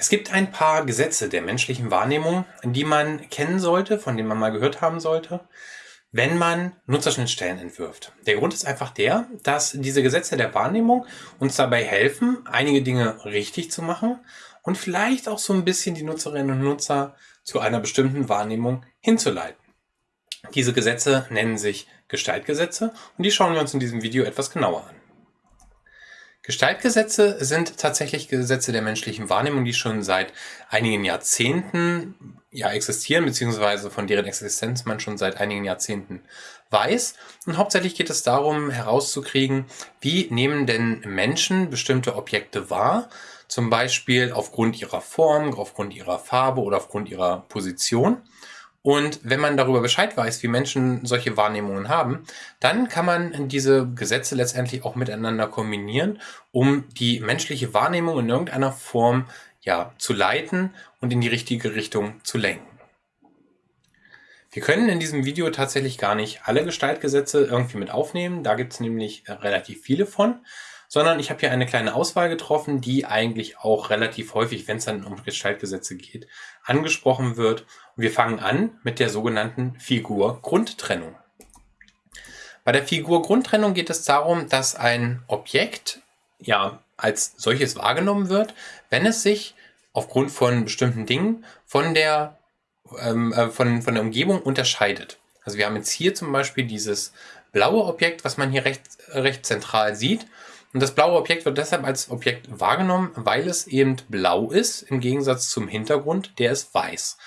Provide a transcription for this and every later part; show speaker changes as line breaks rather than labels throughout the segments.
Es gibt ein paar Gesetze der menschlichen Wahrnehmung, die man kennen sollte, von denen man mal gehört haben sollte, wenn man Nutzerschnittstellen entwirft. Der Grund ist einfach der, dass diese Gesetze der Wahrnehmung uns dabei helfen, einige Dinge richtig zu machen und vielleicht auch so ein bisschen die Nutzerinnen und Nutzer zu einer bestimmten Wahrnehmung hinzuleiten. Diese Gesetze nennen sich Gestaltgesetze und die schauen wir uns in diesem Video etwas genauer an. Gestaltgesetze sind tatsächlich Gesetze der menschlichen Wahrnehmung, die schon seit einigen Jahrzehnten ja existieren, beziehungsweise von deren Existenz man schon seit einigen Jahrzehnten weiß. Und hauptsächlich geht es darum, herauszukriegen, wie nehmen denn Menschen bestimmte Objekte wahr, zum Beispiel aufgrund ihrer Form, aufgrund ihrer Farbe oder aufgrund ihrer Position. Und wenn man darüber Bescheid weiß, wie Menschen solche Wahrnehmungen haben, dann kann man diese Gesetze letztendlich auch miteinander kombinieren, um die menschliche Wahrnehmung in irgendeiner Form ja, zu leiten und in die richtige Richtung zu lenken. Wir können in diesem Video tatsächlich gar nicht alle Gestaltgesetze irgendwie mit aufnehmen. Da gibt es nämlich relativ viele von sondern ich habe hier eine kleine Auswahl getroffen, die eigentlich auch relativ häufig, wenn es dann um Gestaltgesetze geht, angesprochen wird. Und wir fangen an mit der sogenannten Figur-Grundtrennung. Bei der Figur-Grundtrennung geht es darum, dass ein Objekt ja als solches wahrgenommen wird, wenn es sich aufgrund von bestimmten Dingen von der, ähm, äh, von, von der Umgebung unterscheidet. Also wir haben jetzt hier zum Beispiel dieses blaue Objekt, was man hier recht, recht zentral sieht. Und das blaue Objekt wird deshalb als Objekt wahrgenommen, weil es eben blau ist, im Gegensatz zum Hintergrund, der ist weiß.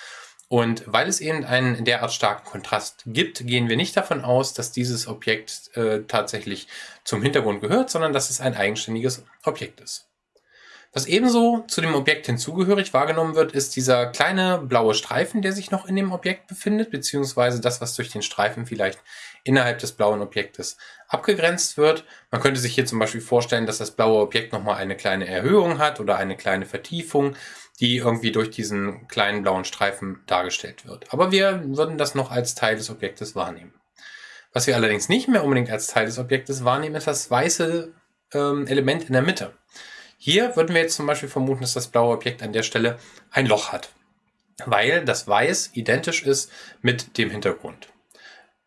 Und weil es eben einen derart starken Kontrast gibt, gehen wir nicht davon aus, dass dieses Objekt äh, tatsächlich zum Hintergrund gehört, sondern dass es ein eigenständiges Objekt ist. Was ebenso zu dem Objekt hinzugehörig wahrgenommen wird, ist dieser kleine blaue Streifen, der sich noch in dem Objekt befindet, beziehungsweise das, was durch den Streifen vielleicht innerhalb des blauen Objektes abgegrenzt wird. Man könnte sich hier zum Beispiel vorstellen, dass das blaue Objekt nochmal eine kleine Erhöhung hat oder eine kleine Vertiefung, die irgendwie durch diesen kleinen blauen Streifen dargestellt wird. Aber wir würden das noch als Teil des Objektes wahrnehmen. Was wir allerdings nicht mehr unbedingt als Teil des Objektes wahrnehmen, ist das weiße ähm, Element in der Mitte. Hier würden wir jetzt zum Beispiel vermuten, dass das blaue Objekt an der Stelle ein Loch hat, weil das Weiß identisch ist mit dem Hintergrund.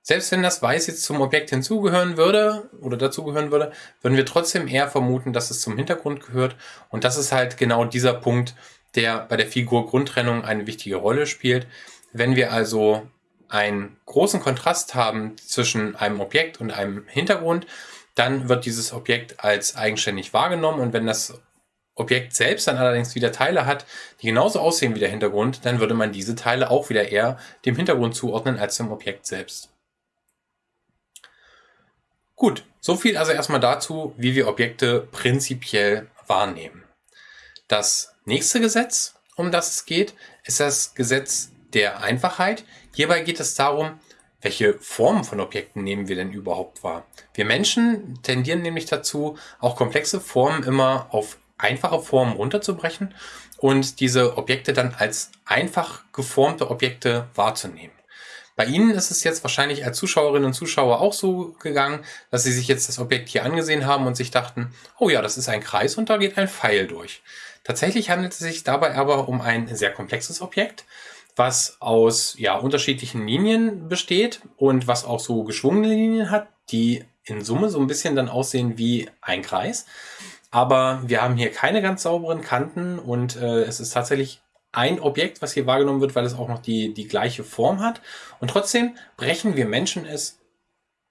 Selbst wenn das Weiß jetzt zum Objekt hinzugehören würde oder dazugehören würde, würden wir trotzdem eher vermuten, dass es zum Hintergrund gehört. Und das ist halt genau dieser Punkt, der bei der Figur Grundtrennung eine wichtige Rolle spielt. Wenn wir also einen großen Kontrast haben zwischen einem Objekt und einem Hintergrund, dann wird dieses Objekt als eigenständig wahrgenommen und wenn das Objekt selbst dann allerdings wieder Teile hat, die genauso aussehen wie der Hintergrund, dann würde man diese Teile auch wieder eher dem Hintergrund zuordnen als dem Objekt selbst. Gut, so viel also erstmal dazu, wie wir Objekte prinzipiell wahrnehmen. Das nächste Gesetz, um das es geht, ist das Gesetz der Einfachheit. Hierbei geht es darum, welche Formen von Objekten nehmen wir denn überhaupt wahr? Wir Menschen tendieren nämlich dazu, auch komplexe Formen immer auf einfache Formen runterzubrechen und diese Objekte dann als einfach geformte Objekte wahrzunehmen. Bei Ihnen ist es jetzt wahrscheinlich als Zuschauerinnen und Zuschauer auch so gegangen, dass Sie sich jetzt das Objekt hier angesehen haben und sich dachten, oh ja, das ist ein Kreis und da geht ein Pfeil durch. Tatsächlich handelt es sich dabei aber um ein sehr komplexes Objekt, was aus ja, unterschiedlichen Linien besteht und was auch so geschwungene Linien hat, die in Summe so ein bisschen dann aussehen wie ein Kreis. Aber wir haben hier keine ganz sauberen Kanten und äh, es ist tatsächlich ein Objekt, was hier wahrgenommen wird, weil es auch noch die, die gleiche Form hat. Und trotzdem brechen wir Menschen es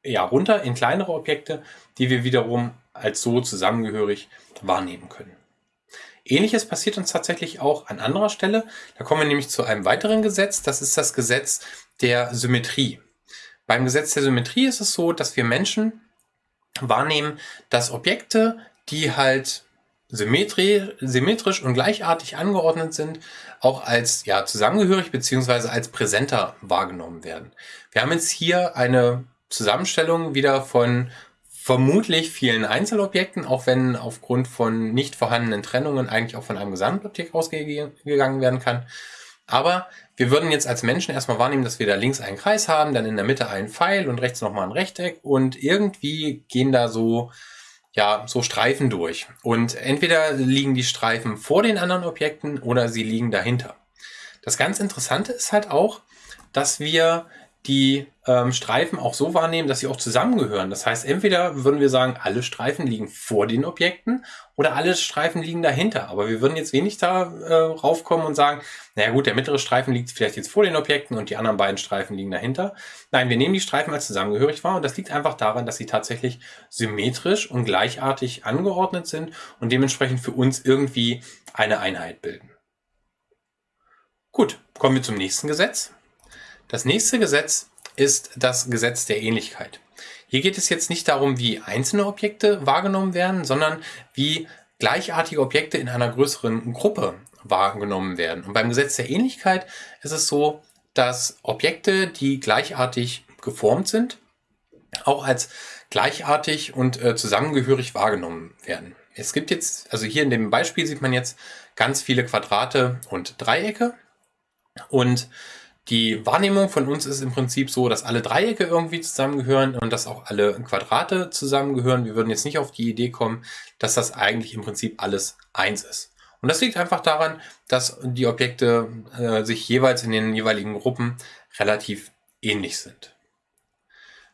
ja runter in kleinere Objekte, die wir wiederum als so zusammengehörig wahrnehmen können. Ähnliches passiert uns tatsächlich auch an anderer Stelle. Da kommen wir nämlich zu einem weiteren Gesetz. Das ist das Gesetz der Symmetrie. Beim Gesetz der Symmetrie ist es so, dass wir Menschen wahrnehmen, dass Objekte, die halt symmetrisch und gleichartig angeordnet sind, auch als ja, zusammengehörig beziehungsweise als präsenter wahrgenommen werden. Wir haben jetzt hier eine Zusammenstellung wieder von vermutlich vielen Einzelobjekten, auch wenn aufgrund von nicht vorhandenen Trennungen eigentlich auch von einem Gesamtobjekt ausgegangen werden kann. Aber wir würden jetzt als Menschen erstmal wahrnehmen, dass wir da links einen Kreis haben, dann in der Mitte einen Pfeil und rechts nochmal ein Rechteck und irgendwie gehen da so ja, so Streifen durch. Und entweder liegen die Streifen vor den anderen Objekten oder sie liegen dahinter. Das ganz Interessante ist halt auch, dass wir die ähm, Streifen auch so wahrnehmen, dass sie auch zusammengehören. Das heißt, entweder würden wir sagen, alle Streifen liegen vor den Objekten oder alle Streifen liegen dahinter. Aber wir würden jetzt wenig da äh, raufkommen und sagen, naja gut, der mittlere Streifen liegt vielleicht jetzt vor den Objekten und die anderen beiden Streifen liegen dahinter. Nein, wir nehmen die Streifen als zusammengehörig wahr und das liegt einfach daran, dass sie tatsächlich symmetrisch und gleichartig angeordnet sind und dementsprechend für uns irgendwie eine Einheit bilden. Gut, kommen wir zum nächsten Gesetz. Das nächste Gesetz ist das Gesetz der Ähnlichkeit. Hier geht es jetzt nicht darum, wie einzelne Objekte wahrgenommen werden, sondern wie gleichartige Objekte in einer größeren Gruppe wahrgenommen werden. Und beim Gesetz der Ähnlichkeit ist es so, dass Objekte, die gleichartig geformt sind, auch als gleichartig und äh, zusammengehörig wahrgenommen werden. Es gibt jetzt, also hier in dem Beispiel sieht man jetzt ganz viele Quadrate und Dreiecke und die Wahrnehmung von uns ist im Prinzip so, dass alle Dreiecke irgendwie zusammengehören und dass auch alle Quadrate zusammengehören. Wir würden jetzt nicht auf die Idee kommen, dass das eigentlich im Prinzip alles eins ist. Und das liegt einfach daran, dass die Objekte äh, sich jeweils in den jeweiligen Gruppen relativ ähnlich sind.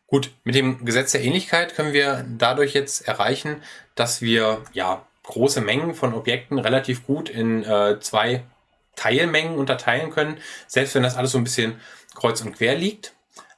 Gut, mit dem Gesetz der Ähnlichkeit können wir dadurch jetzt erreichen, dass wir ja große Mengen von Objekten relativ gut in äh, zwei Teilmengen unterteilen können, selbst wenn das alles so ein bisschen kreuz und quer liegt.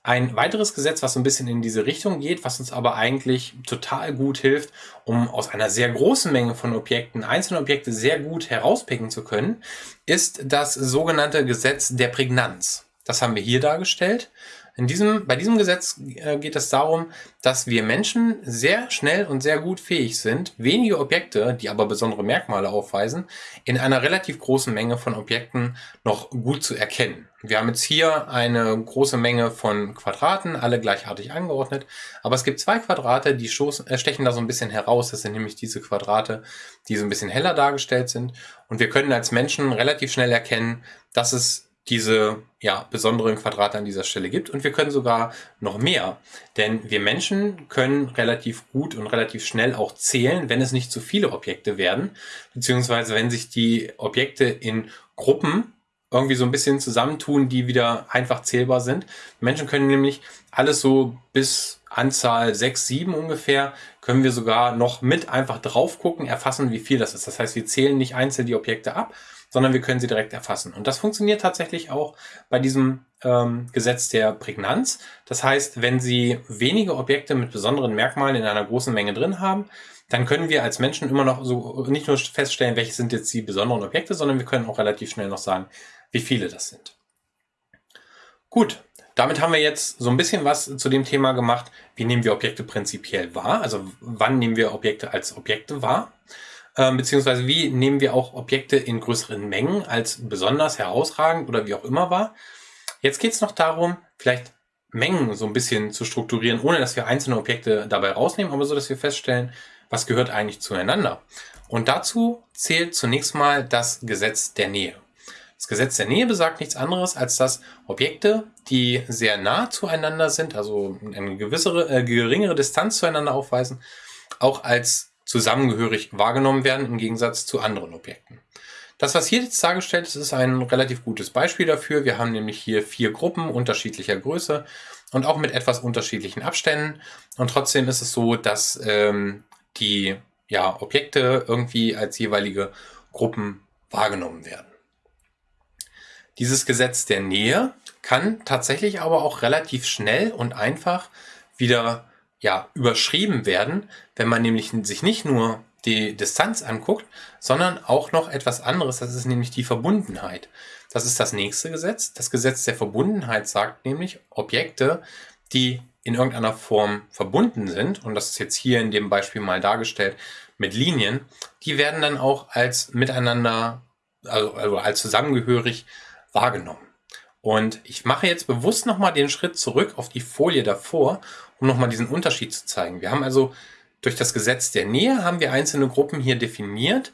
Ein weiteres Gesetz, was so ein bisschen in diese Richtung geht, was uns aber eigentlich total gut hilft, um aus einer sehr großen Menge von Objekten einzelne Objekte sehr gut herauspicken zu können, ist das sogenannte Gesetz der Prägnanz. Das haben wir hier dargestellt. In diesem, bei diesem Gesetz äh, geht es darum, dass wir Menschen sehr schnell und sehr gut fähig sind, wenige Objekte, die aber besondere Merkmale aufweisen, in einer relativ großen Menge von Objekten noch gut zu erkennen. Wir haben jetzt hier eine große Menge von Quadraten, alle gleichartig angeordnet, aber es gibt zwei Quadrate, die äh, stechen da so ein bisschen heraus. Das sind nämlich diese Quadrate, die so ein bisschen heller dargestellt sind. Und wir können als Menschen relativ schnell erkennen, dass es diese ja, besonderen Quadrate an dieser Stelle gibt. Und wir können sogar noch mehr, denn wir Menschen können relativ gut und relativ schnell auch zählen, wenn es nicht zu viele Objekte werden, beziehungsweise wenn sich die Objekte in Gruppen irgendwie so ein bisschen zusammentun, die wieder einfach zählbar sind. Menschen können nämlich alles so bis Anzahl 6, 7 ungefähr, können wir sogar noch mit einfach drauf gucken, erfassen, wie viel das ist. Das heißt, wir zählen nicht einzeln die Objekte ab, sondern wir können sie direkt erfassen. Und das funktioniert tatsächlich auch bei diesem ähm, Gesetz der Prägnanz. Das heißt, wenn Sie wenige Objekte mit besonderen Merkmalen in einer großen Menge drin haben, dann können wir als Menschen immer noch so nicht nur feststellen, welche sind jetzt die besonderen Objekte, sondern wir können auch relativ schnell noch sagen, wie viele das sind. Gut, damit haben wir jetzt so ein bisschen was zu dem Thema gemacht, wie nehmen wir Objekte prinzipiell wahr, also wann nehmen wir Objekte als Objekte wahr. Ähm, beziehungsweise wie nehmen wir auch Objekte in größeren Mengen als besonders herausragend oder wie auch immer wahr. Jetzt geht es noch darum, vielleicht Mengen so ein bisschen zu strukturieren, ohne dass wir einzelne Objekte dabei rausnehmen, aber so, dass wir feststellen, was gehört eigentlich zueinander. Und dazu zählt zunächst mal das Gesetz der Nähe. Das Gesetz der Nähe besagt nichts anderes, als dass Objekte, die sehr nah zueinander sind, also eine gewissere, äh, geringere Distanz zueinander aufweisen, auch als zusammengehörig wahrgenommen werden im Gegensatz zu anderen Objekten. Das, was hier jetzt dargestellt ist, ist ein relativ gutes Beispiel dafür. Wir haben nämlich hier vier Gruppen unterschiedlicher Größe und auch mit etwas unterschiedlichen Abständen. Und trotzdem ist es so, dass ähm, die ja, Objekte irgendwie als jeweilige Gruppen wahrgenommen werden. Dieses Gesetz der Nähe kann tatsächlich aber auch relativ schnell und einfach wieder ja, überschrieben werden, wenn man nämlich sich nicht nur die Distanz anguckt, sondern auch noch etwas anderes, das ist nämlich die Verbundenheit. Das ist das nächste Gesetz. Das Gesetz der Verbundenheit sagt nämlich, Objekte, die in irgendeiner Form verbunden sind, und das ist jetzt hier in dem Beispiel mal dargestellt mit Linien, die werden dann auch als miteinander, also, also als zusammengehörig wahrgenommen. Und ich mache jetzt bewusst nochmal den Schritt zurück auf die Folie davor, um nochmal diesen Unterschied zu zeigen. Wir haben also durch das Gesetz der Nähe haben wir einzelne Gruppen hier definiert,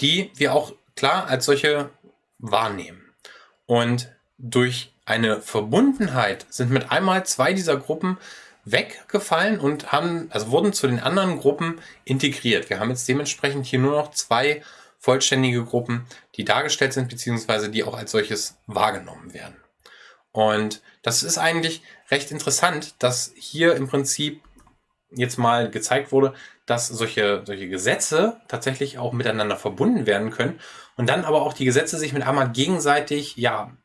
die wir auch klar als solche wahrnehmen. Und durch eine Verbundenheit sind mit einmal zwei dieser Gruppen weggefallen und haben, also wurden zu den anderen Gruppen integriert. Wir haben jetzt dementsprechend hier nur noch zwei vollständige Gruppen, die dargestellt sind, beziehungsweise die auch als solches wahrgenommen werden. Und das ist eigentlich recht interessant, dass hier im Prinzip jetzt mal gezeigt wurde, dass solche, solche Gesetze tatsächlich auch miteinander verbunden werden können und dann aber auch die Gesetze sich mit einmal gegenseitig ja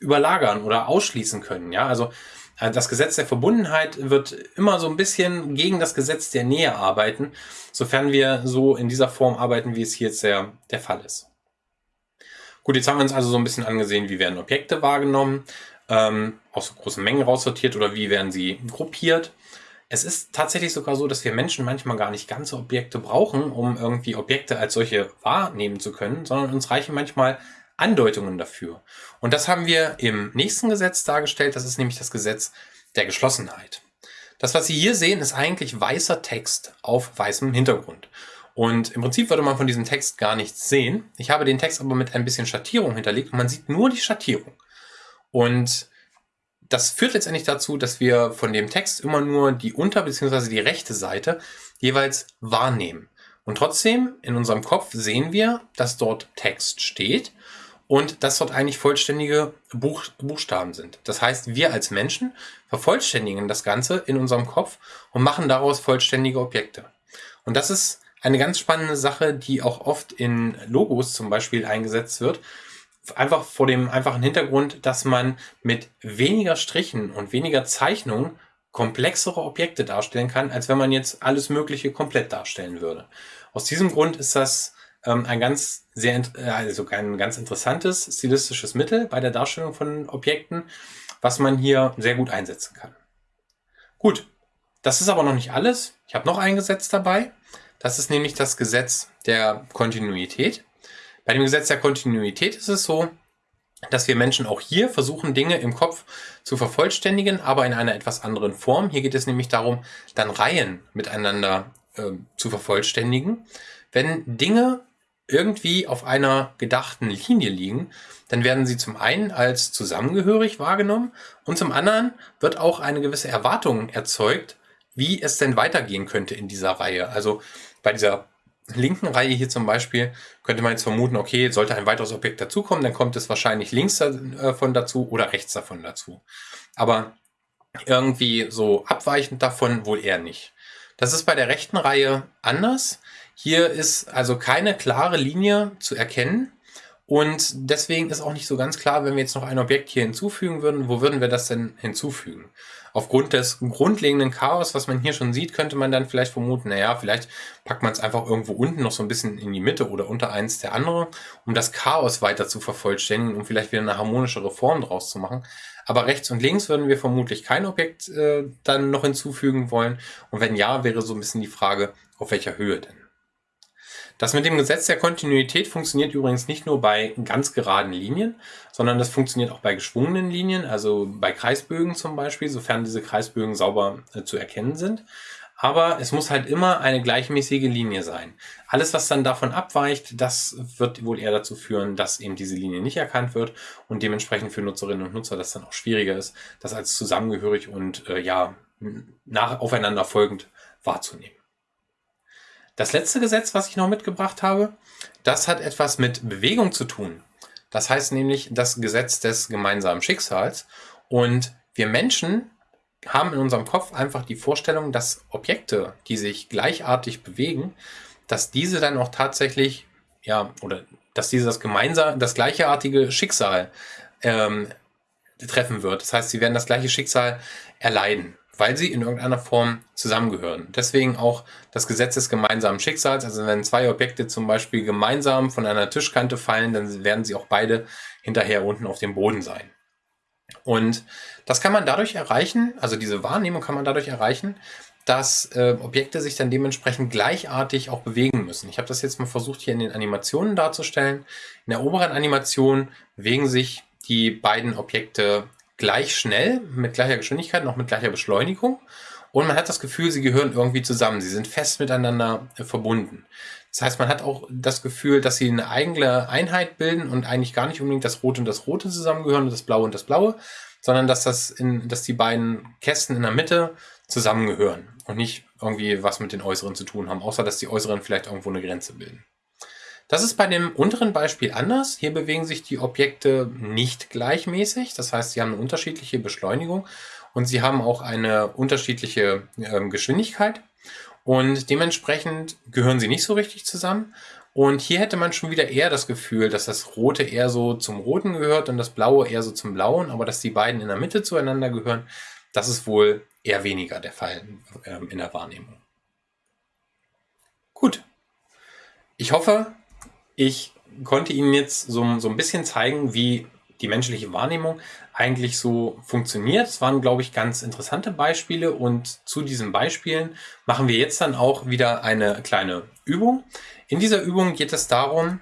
überlagern oder ausschließen können. Ja, also das Gesetz der Verbundenheit wird immer so ein bisschen gegen das Gesetz der Nähe arbeiten, sofern wir so in dieser Form arbeiten, wie es hier jetzt der, der Fall ist. Gut, jetzt haben wir uns also so ein bisschen angesehen, wie werden Objekte wahrgenommen, ähm, aus so großen Mengen raussortiert oder wie werden sie gruppiert. Es ist tatsächlich sogar so, dass wir Menschen manchmal gar nicht ganze Objekte brauchen, um irgendwie Objekte als solche wahrnehmen zu können, sondern uns reichen manchmal Andeutungen dafür. Und das haben wir im nächsten Gesetz dargestellt. Das ist nämlich das Gesetz der Geschlossenheit. Das, was Sie hier sehen, ist eigentlich weißer Text auf weißem Hintergrund. Und im Prinzip würde man von diesem Text gar nichts sehen. Ich habe den Text aber mit ein bisschen Schattierung hinterlegt und man sieht nur die Schattierung. Und das führt letztendlich dazu, dass wir von dem Text immer nur die unter- bzw. die rechte Seite jeweils wahrnehmen. Und trotzdem in unserem Kopf sehen wir, dass dort Text steht und dass dort eigentlich vollständige Buch, Buchstaben sind. Das heißt, wir als Menschen vervollständigen das Ganze in unserem Kopf und machen daraus vollständige Objekte. Und das ist eine ganz spannende Sache, die auch oft in Logos zum Beispiel eingesetzt wird. Einfach vor dem einfachen Hintergrund, dass man mit weniger Strichen und weniger Zeichnungen komplexere Objekte darstellen kann, als wenn man jetzt alles Mögliche komplett darstellen würde. Aus diesem Grund ist das ähm, ein ganz sehr, äh, also ein ganz interessantes stilistisches Mittel bei der Darstellung von Objekten, was man hier sehr gut einsetzen kann. Gut, das ist aber noch nicht alles. Ich habe noch ein Gesetz dabei. Das ist nämlich das Gesetz der Kontinuität. Bei dem Gesetz der Kontinuität ist es so, dass wir Menschen auch hier versuchen, Dinge im Kopf zu vervollständigen, aber in einer etwas anderen Form. Hier geht es nämlich darum, dann Reihen miteinander äh, zu vervollständigen. Wenn Dinge irgendwie auf einer gedachten Linie liegen, dann werden sie zum einen als zusammengehörig wahrgenommen und zum anderen wird auch eine gewisse Erwartung erzeugt, wie es denn weitergehen könnte in dieser Reihe. Also bei dieser linken Reihe hier zum Beispiel könnte man jetzt vermuten, okay, sollte ein weiteres Objekt dazukommen, dann kommt es wahrscheinlich links davon dazu oder rechts davon dazu. Aber irgendwie so abweichend davon wohl eher nicht. Das ist bei der rechten Reihe anders. Hier ist also keine klare Linie zu erkennen. Und deswegen ist auch nicht so ganz klar, wenn wir jetzt noch ein Objekt hier hinzufügen würden, wo würden wir das denn hinzufügen? Aufgrund des grundlegenden Chaos, was man hier schon sieht, könnte man dann vielleicht vermuten, naja, vielleicht packt man es einfach irgendwo unten noch so ein bisschen in die Mitte oder unter eins der andere, um das Chaos weiter zu vervollständigen, um vielleicht wieder eine harmonischere Form draus zu machen. Aber rechts und links würden wir vermutlich kein Objekt äh, dann noch hinzufügen wollen. Und wenn ja, wäre so ein bisschen die Frage, auf welcher Höhe denn? Das mit dem Gesetz der Kontinuität funktioniert übrigens nicht nur bei ganz geraden Linien, sondern das funktioniert auch bei geschwungenen Linien, also bei Kreisbögen zum Beispiel, sofern diese Kreisbögen sauber äh, zu erkennen sind. Aber es muss halt immer eine gleichmäßige Linie sein. Alles, was dann davon abweicht, das wird wohl eher dazu führen, dass eben diese Linie nicht erkannt wird und dementsprechend für Nutzerinnen und Nutzer das dann auch schwieriger ist, das als zusammengehörig und äh, ja, nach, aufeinander folgend wahrzunehmen. Das letzte Gesetz, was ich noch mitgebracht habe, das hat etwas mit Bewegung zu tun. Das heißt nämlich das Gesetz des gemeinsamen Schicksals. Und wir Menschen haben in unserem Kopf einfach die Vorstellung, dass Objekte, die sich gleichartig bewegen, dass diese dann auch tatsächlich, ja, oder dass diese das gemeinsam, das gleichartige Schicksal ähm, treffen wird. Das heißt, sie werden das gleiche Schicksal erleiden weil sie in irgendeiner Form zusammengehören. Deswegen auch das Gesetz des gemeinsamen Schicksals. Also wenn zwei Objekte zum Beispiel gemeinsam von einer Tischkante fallen, dann werden sie auch beide hinterher unten auf dem Boden sein. Und das kann man dadurch erreichen, also diese Wahrnehmung kann man dadurch erreichen, dass äh, Objekte sich dann dementsprechend gleichartig auch bewegen müssen. Ich habe das jetzt mal versucht hier in den Animationen darzustellen. In der oberen Animation bewegen sich die beiden Objekte gleich schnell, mit gleicher Geschwindigkeit, noch mit gleicher Beschleunigung. Und man hat das Gefühl, sie gehören irgendwie zusammen. Sie sind fest miteinander äh, verbunden. Das heißt, man hat auch das Gefühl, dass sie eine eigene Einheit bilden und eigentlich gar nicht unbedingt das Rote und das Rote zusammengehören und das Blaue und das Blaue, sondern dass, das in, dass die beiden Kästen in der Mitte zusammengehören und nicht irgendwie was mit den äußeren zu tun haben, außer dass die äußeren vielleicht irgendwo eine Grenze bilden. Das ist bei dem unteren Beispiel anders. Hier bewegen sich die Objekte nicht gleichmäßig. Das heißt, sie haben eine unterschiedliche Beschleunigung und sie haben auch eine unterschiedliche äh, Geschwindigkeit. Und dementsprechend gehören sie nicht so richtig zusammen. Und hier hätte man schon wieder eher das Gefühl, dass das Rote eher so zum Roten gehört und das Blaue eher so zum Blauen, aber dass die beiden in der Mitte zueinander gehören, das ist wohl eher weniger der Fall äh, in der Wahrnehmung. Gut. Ich hoffe, ich konnte Ihnen jetzt so, so ein bisschen zeigen, wie die menschliche Wahrnehmung eigentlich so funktioniert. Es waren, glaube ich, ganz interessante Beispiele und zu diesen Beispielen machen wir jetzt dann auch wieder eine kleine Übung. In dieser Übung geht es darum,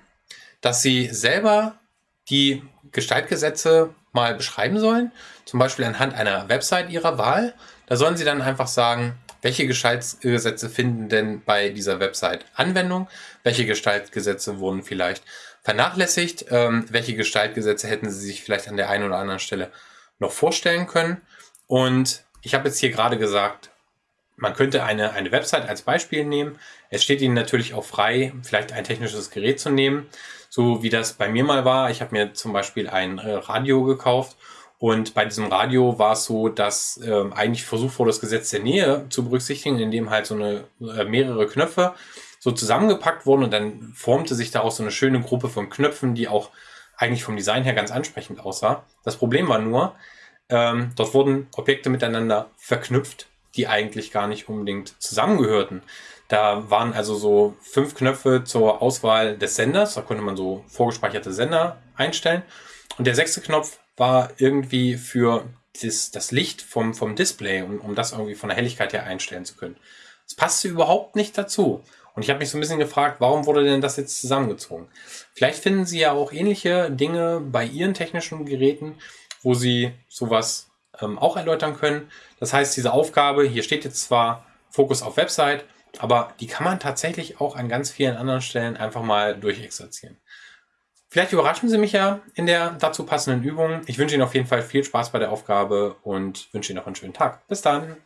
dass Sie selber die Gestaltgesetze mal beschreiben sollen, zum Beispiel anhand einer Website Ihrer Wahl. Da sollen Sie dann einfach sagen, welche Gestaltgesetze finden denn bei dieser Website Anwendung? Welche Gestaltgesetze wurden vielleicht vernachlässigt? Ähm, welche Gestaltgesetze hätten Sie sich vielleicht an der einen oder anderen Stelle noch vorstellen können? Und ich habe jetzt hier gerade gesagt, man könnte eine, eine Website als Beispiel nehmen. Es steht Ihnen natürlich auch frei, vielleicht ein technisches Gerät zu nehmen, so wie das bei mir mal war. Ich habe mir zum Beispiel ein äh, Radio gekauft und bei diesem Radio war es so, dass ähm, eigentlich versucht wurde, das Gesetz der Nähe zu berücksichtigen, indem halt so eine äh, mehrere Knöpfe so zusammengepackt wurden und dann formte sich daraus so eine schöne Gruppe von Knöpfen, die auch eigentlich vom Design her ganz ansprechend aussah. Das Problem war nur, ähm, dort wurden Objekte miteinander verknüpft, die eigentlich gar nicht unbedingt zusammengehörten. Da waren also so fünf Knöpfe zur Auswahl des Senders, da konnte man so vorgespeicherte Sender einstellen. Und der sechste Knopf war irgendwie für das, das Licht vom, vom Display, um, um das irgendwie von der Helligkeit her einstellen zu können. Das passte überhaupt nicht dazu. Und ich habe mich so ein bisschen gefragt, warum wurde denn das jetzt zusammengezogen? Vielleicht finden Sie ja auch ähnliche Dinge bei Ihren technischen Geräten, wo Sie sowas ähm, auch erläutern können. Das heißt, diese Aufgabe, hier steht jetzt zwar Fokus auf Website, aber die kann man tatsächlich auch an ganz vielen anderen Stellen einfach mal durchexerzieren. Vielleicht überraschen Sie mich ja in der dazu passenden Übung. Ich wünsche Ihnen auf jeden Fall viel Spaß bei der Aufgabe und wünsche Ihnen noch einen schönen Tag. Bis dann!